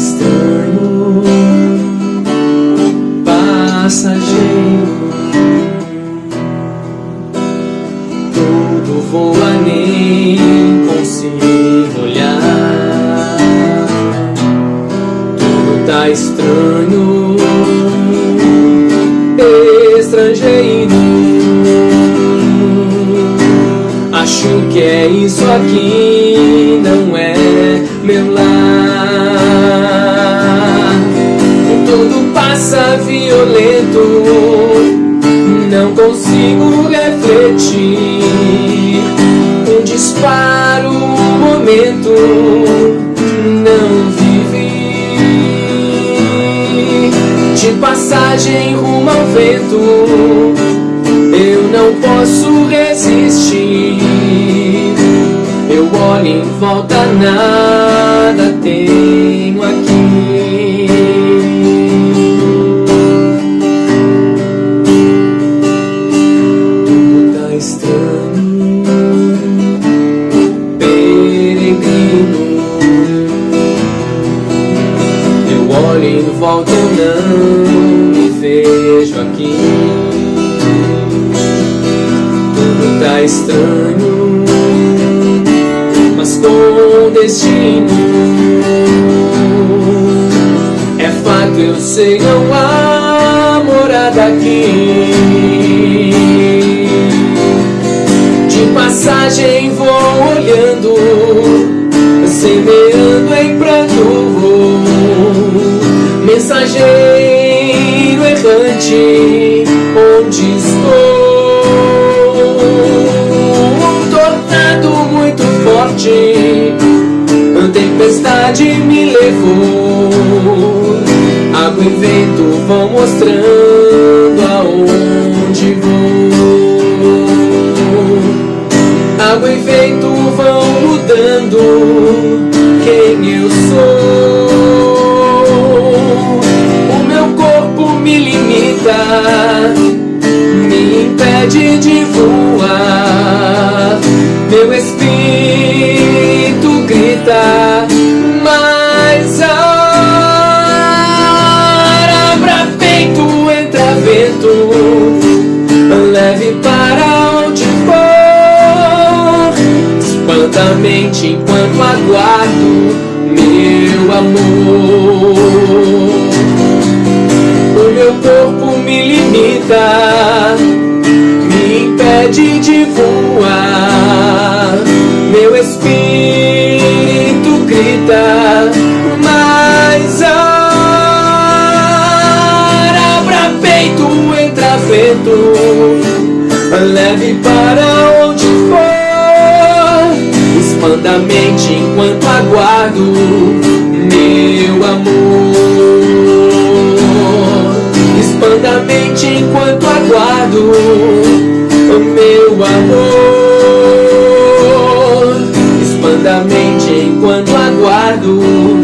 estranho, passageiro. Tudo voa, nem consigo olhar. Tudo tá estranho, estrangeiro. Acho que é isso aqui, não é meu lar. Violento, não consigo refletir. Um disparo, um momento, não de passagem rumo ao vento. Eu não posso resistir. Eu olho em volta, nada tenho aqui Eu olho em volta, eu não aqui. Tudo tá estranho Mas com destino. É fato, eu sei, não há morada aqui. De passagem vou olhando Semeando em pranto vou Mensageiro errante onde estou? Um tornado muito forte A tempestade me levou. Água e vento vão mostrando aonde vou. Água e vento vão mudando Mente enquanto aguardo meu amor meu corpo me limita, me impede de voar. Meu espírito grita, mais ar, abra peito, entra vento, leve para expanda a mente enquanto aguardo meu amor profundamente enquanto aguardo meu amor. Expanda a mente enquanto aguardo